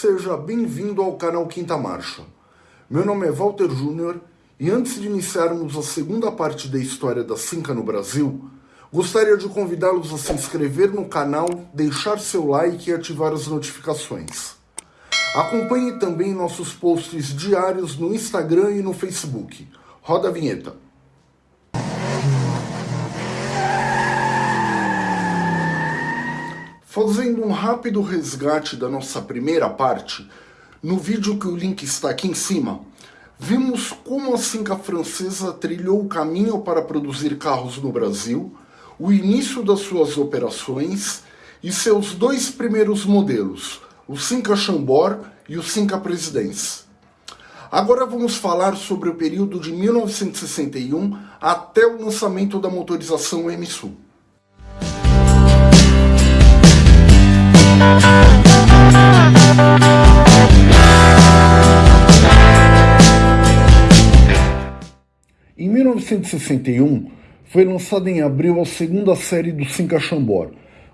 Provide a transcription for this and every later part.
Seja bem-vindo ao canal Quinta Marcha. Meu nome é Walter Júnior e antes de iniciarmos a segunda parte da história da Cinca no Brasil, gostaria de convidá-los a se inscrever no canal, deixar seu like e ativar as notificações. Acompanhe também nossos posts diários no Instagram e no Facebook. Roda a vinheta. Fazendo um rápido resgate da nossa primeira parte, no vídeo que o link está aqui em cima, vimos como a Cinca francesa trilhou o caminho para produzir carros no Brasil, o início das suas operações e seus dois primeiros modelos, o Cinca Chambord e o Cinca Presidence. Agora vamos falar sobre o período de 1961 até o lançamento da motorização M-Sul. Em 1961, foi lançada em abril a segunda série do Cinca Chambord,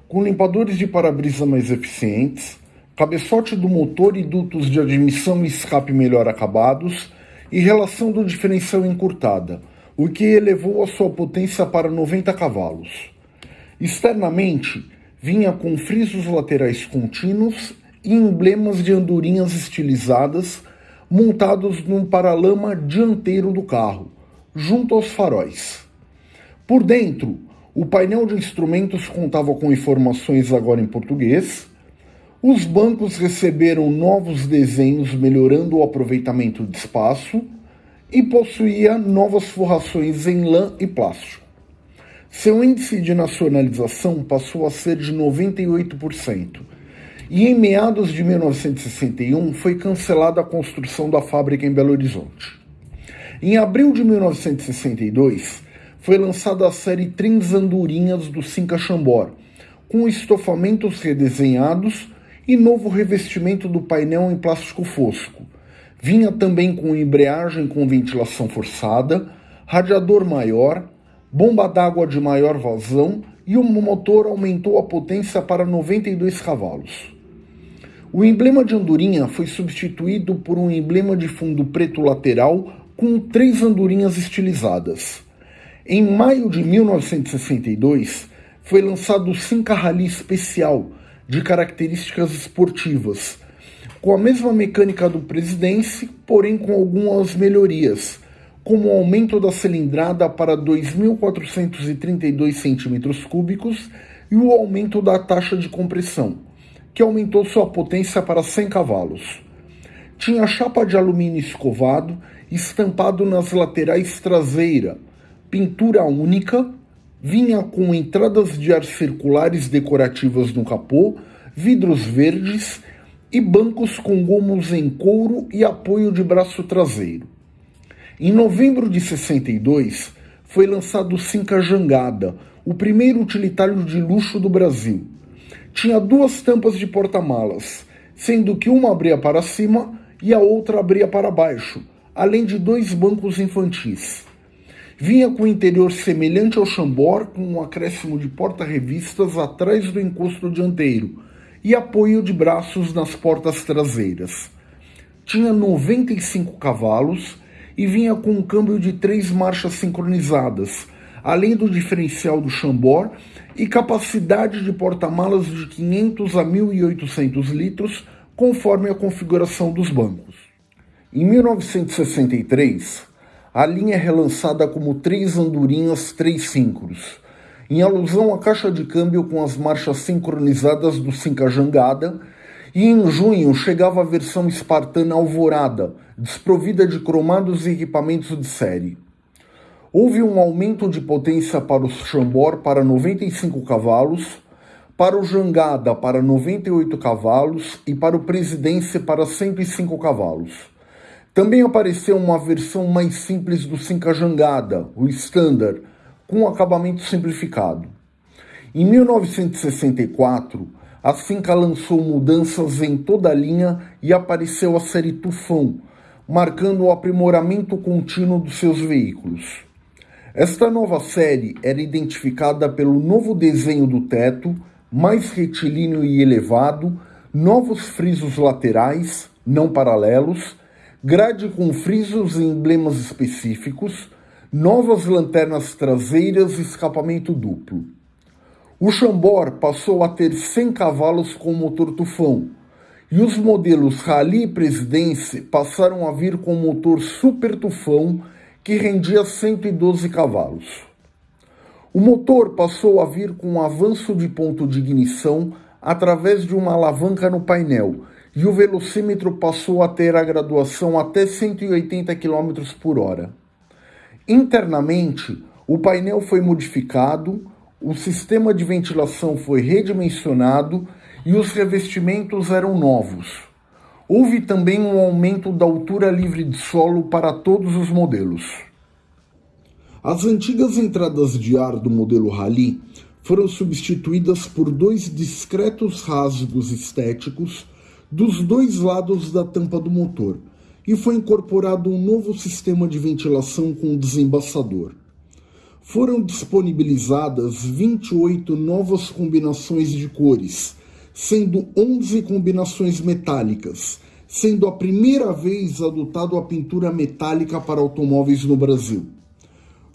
com limpadores de para-brisa mais eficientes, cabeçote do motor e dutos de admissão e escape melhor acabados e relação do diferencial encurtada, o que elevou a sua potência para 90 cavalos. Externamente, vinha com frisos laterais contínuos e emblemas de andorinhas estilizadas montados num paralama dianteiro do carro, junto aos faróis. Por dentro, o painel de instrumentos contava com informações agora em português, os bancos receberam novos desenhos melhorando o aproveitamento de espaço e possuía novas forrações em lã e plástico. Seu índice de nacionalização passou a ser de 98%, e em meados de 1961 foi cancelada a construção da fábrica em Belo Horizonte. Em abril de 1962, foi lançada a série Trens Andorinhas do Cinca Chambord, com estofamentos redesenhados e novo revestimento do painel em plástico fosco. Vinha também com embreagem com ventilação forçada, radiador maior, bomba d'água de maior vazão e o motor aumentou a potência para 92 cavalos. O emblema de andorinha foi substituído por um emblema de fundo preto lateral com três andorinhas estilizadas. Em maio de 1962, foi lançado o Cinca Rally Especial, de características esportivas, com a mesma mecânica do Presidente, porém com algumas melhorias, como o aumento da cilindrada para 2.432 cm3 e o aumento da taxa de compressão, que aumentou sua potência para 100 cavalos. Tinha chapa de alumínio escovado estampado nas laterais traseira, pintura única, vinha com entradas de ar circulares decorativas no capô, vidros verdes e bancos com gomos em couro e apoio de braço traseiro. Em novembro de 62, foi lançado o Cinca Jangada, o primeiro utilitário de luxo do Brasil. Tinha duas tampas de porta-malas, sendo que uma abria para cima e a outra abria para baixo, além de dois bancos infantis. Vinha com o interior semelhante ao Chambord, com um acréscimo de porta-revistas atrás do encosto dianteiro e apoio de braços nas portas traseiras. Tinha 95 cavalos e vinha com um câmbio de três marchas sincronizadas, além do diferencial do Chambord e capacidade de porta-malas de 500 a 1.800 litros, conforme a configuração dos bancos. Em 1963, a linha é relançada como Três Andorinhas Três Síncros, em alusão à caixa de câmbio com as marchas sincronizadas do Cinca Jangada e em junho chegava a versão espartana Alvorada, desprovida de cromados e equipamentos de série. Houve um aumento de potência para o Chambord para 95 cavalos, para o Jangada para 98 cavalos e para o Presidência para 105 cavalos. Também apareceu uma versão mais simples do Cinca Jangada, o Standard, com acabamento simplificado. Em 1964, a Finca lançou mudanças em toda a linha e apareceu a série Tufão, marcando o aprimoramento contínuo dos seus veículos. Esta nova série era identificada pelo novo desenho do teto, mais retilíneo e elevado, novos frisos laterais, não paralelos, grade com frisos e emblemas específicos, novas lanternas traseiras e escapamento duplo. O Chambord passou a ter 100 cavalos com motor tufão, e os modelos Rally e Presidência passaram a vir com motor super tufão que rendia 112 cavalos. O motor passou a vir com um avanço de ponto de ignição através de uma alavanca no painel e o velocímetro passou a ter a graduação até 180 km por hora. Internamente, o painel foi modificado, o sistema de ventilação foi redimensionado e os revestimentos eram novos. Houve também um aumento da altura livre de solo para todos os modelos. As antigas entradas de ar do modelo Rally foram substituídas por dois discretos rasgos estéticos dos dois lados da tampa do motor e foi incorporado um novo sistema de ventilação com desembaçador. Foram disponibilizadas 28 novas combinações de cores, sendo 11 combinações metálicas, sendo a primeira vez adotado a pintura metálica para automóveis no Brasil.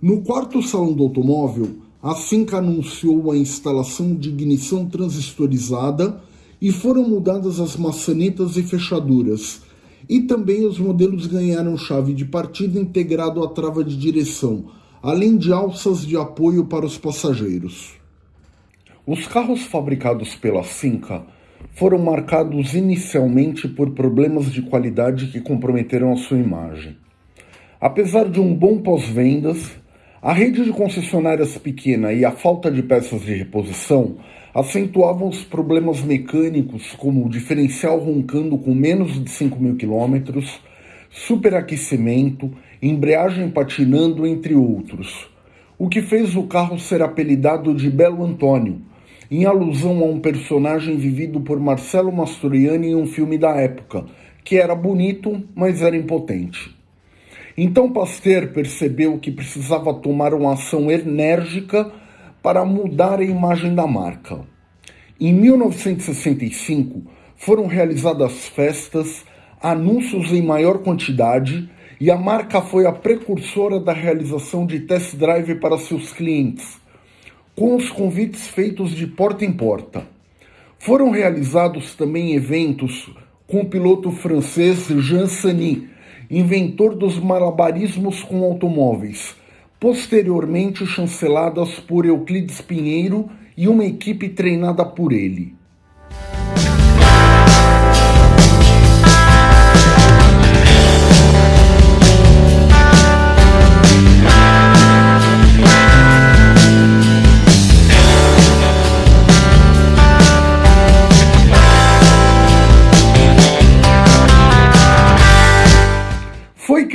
No quarto salão do automóvel, a Finca anunciou a instalação de ignição transistorizada e foram mudadas as maçanetas e fechaduras. E também os modelos ganharam chave de partida integrado à trava de direção, além de alças de apoio para os passageiros. Os carros fabricados pela Finca foram marcados inicialmente por problemas de qualidade que comprometeram a sua imagem. Apesar de um bom pós-vendas, a rede de concessionárias pequena e a falta de peças de reposição acentuavam os problemas mecânicos, como o diferencial roncando com menos de 5 mil quilômetros, superaquecimento, embreagem patinando, entre outros. O que fez o carro ser apelidado de Belo Antônio, em alusão a um personagem vivido por Marcelo Mastroianni em um filme da época, que era bonito, mas era impotente. Então Pasteur percebeu que precisava tomar uma ação enérgica para mudar a imagem da marca. Em 1965, foram realizadas festas, anúncios em maior quantidade e a marca foi a precursora da realização de test drive para seus clientes, com os convites feitos de porta em porta. Foram realizados também eventos com o piloto francês Jean Sany, inventor dos malabarismos com automóveis, posteriormente chanceladas por Euclides Pinheiro e uma equipe treinada por ele.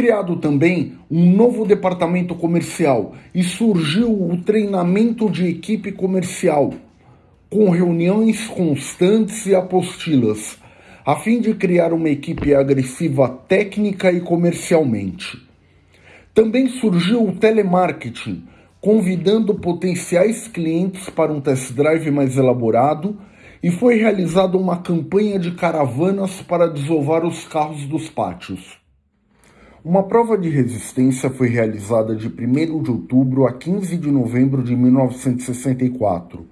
Criado também um novo departamento comercial e surgiu o treinamento de equipe comercial, com reuniões constantes e apostilas, a fim de criar uma equipe agressiva técnica e comercialmente. Também surgiu o telemarketing, convidando potenciais clientes para um test drive mais elaborado e foi realizada uma campanha de caravanas para desovar os carros dos pátios. Uma prova de resistência foi realizada de 1 de outubro a 15 de novembro de 1964,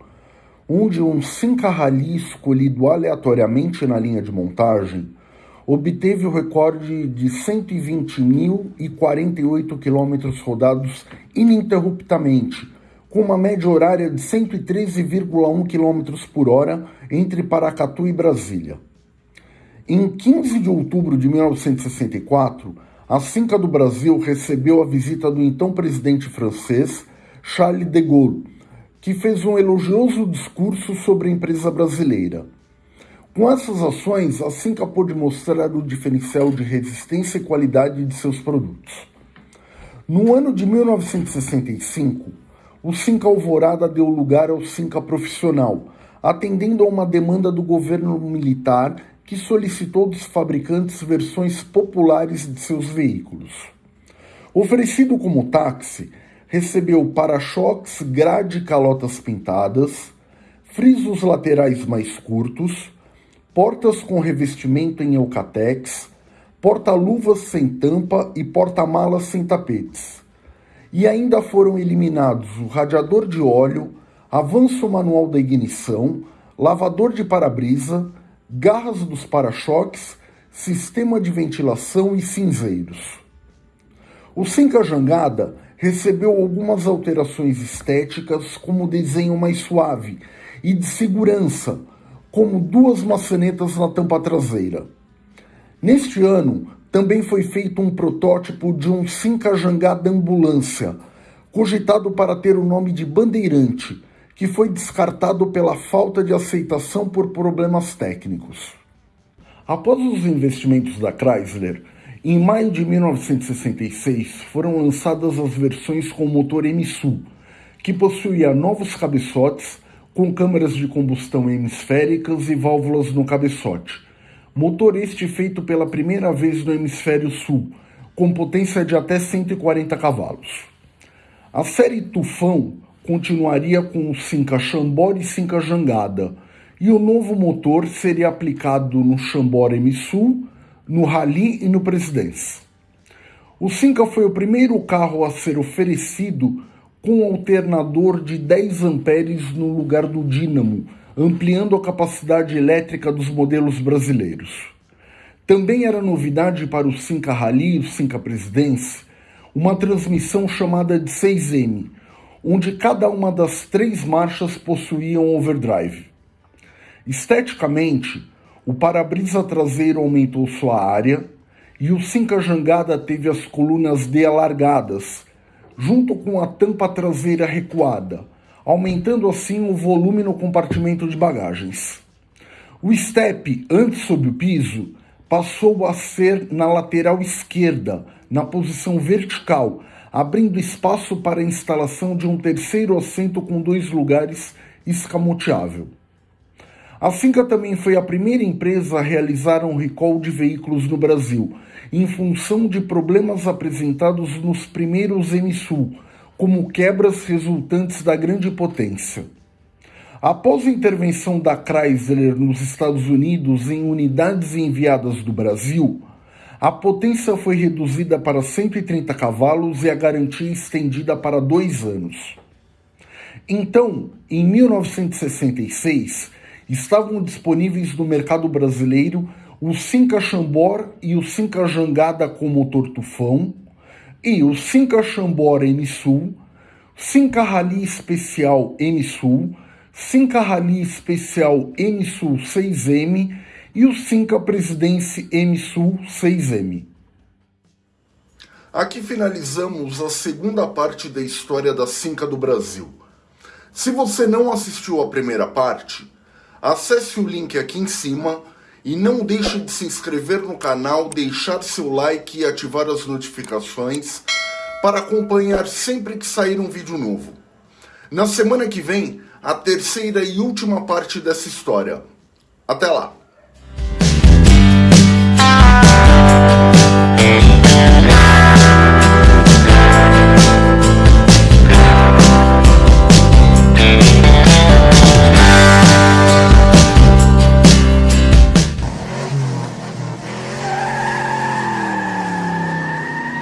onde um Simca escolhido aleatoriamente na linha de montagem obteve o recorde de 120.048 quilômetros rodados ininterruptamente, com uma média horária de 113,1 km por hora entre Paracatu e Brasília. Em 15 de outubro de 1964, a Finca do Brasil recebeu a visita do então presidente francês Charles de Gaulle, que fez um elogioso discurso sobre a empresa brasileira. Com essas ações, a Finca pôde mostrar o diferencial de resistência e qualidade de seus produtos. No ano de 1965, o Finca Alvorada deu lugar ao Finca Profissional, atendendo a uma demanda do governo militar que solicitou dos fabricantes versões populares de seus veículos. Oferecido como táxi, recebeu para-choques grade calotas pintadas, frisos laterais mais curtos, portas com revestimento em eucatex, porta-luvas sem tampa e porta-malas sem tapetes. E ainda foram eliminados o radiador de óleo, avanço manual da ignição, lavador de para-brisa, garras dos para-choques, sistema de ventilação e cinzeiros. O Cinca Jangada recebeu algumas alterações estéticas, como desenho mais suave, e de segurança, como duas maçanetas na tampa traseira. Neste ano, também foi feito um protótipo de um Cinca Jangada ambulância, cogitado para ter o nome de Bandeirante, que foi descartado pela falta de aceitação por problemas técnicos. Após os investimentos da Chrysler, em maio de 1966 foram lançadas as versões com motor MSU, que possuía novos cabeçotes com câmaras de combustão hemisféricas e válvulas no cabeçote. Motor este feito pela primeira vez no hemisfério sul, com potência de até 140 cavalos. A série Tufão continuaria com o Cinca Chambord e Cinca Jangada, e o novo motor seria aplicado no Chambord M-Sul no Rally e no Presidência. O Cinca foi o primeiro carro a ser oferecido com alternador de 10 amperes no lugar do dínamo, ampliando a capacidade elétrica dos modelos brasileiros. Também era novidade para o Cinca Rally e o Cinca Presidência uma transmissão chamada de 6M, onde cada uma das três marchas possuía um overdrive. Esteticamente, o para-brisa traseiro aumentou sua área e o Cinca Jangada teve as colunas D alargadas, junto com a tampa traseira recuada, aumentando assim o volume no compartimento de bagagens. O step, antes sob o piso, passou a ser na lateral esquerda, na posição vertical, abrindo espaço para a instalação de um terceiro assento com dois lugares escamoteável. A Finca também foi a primeira empresa a realizar um recall de veículos no Brasil, em função de problemas apresentados nos primeiros MSU, como quebras resultantes da grande potência. Após a intervenção da Chrysler nos Estados Unidos em unidades enviadas do Brasil, a potência foi reduzida para 130 cavalos e a garantia estendida para dois anos. Então, em 1966, estavam disponíveis no mercado brasileiro o Cinca Chambord e o Cinca Jangada com motor tufão, e o Cinca Chambord M-Sul, Cinca Rally Especial M-Sul, Cinca Rally Especial M-Sul 6M e o Cinca Presidência M-Sul 6M. Aqui finalizamos a segunda parte da história da Cinca do Brasil. Se você não assistiu a primeira parte, Acesse o link aqui em cima e não deixe de se inscrever no canal, deixar seu like e ativar as notificações para acompanhar sempre que sair um vídeo novo. Na semana que vem, a terceira e última parte dessa história. Até lá!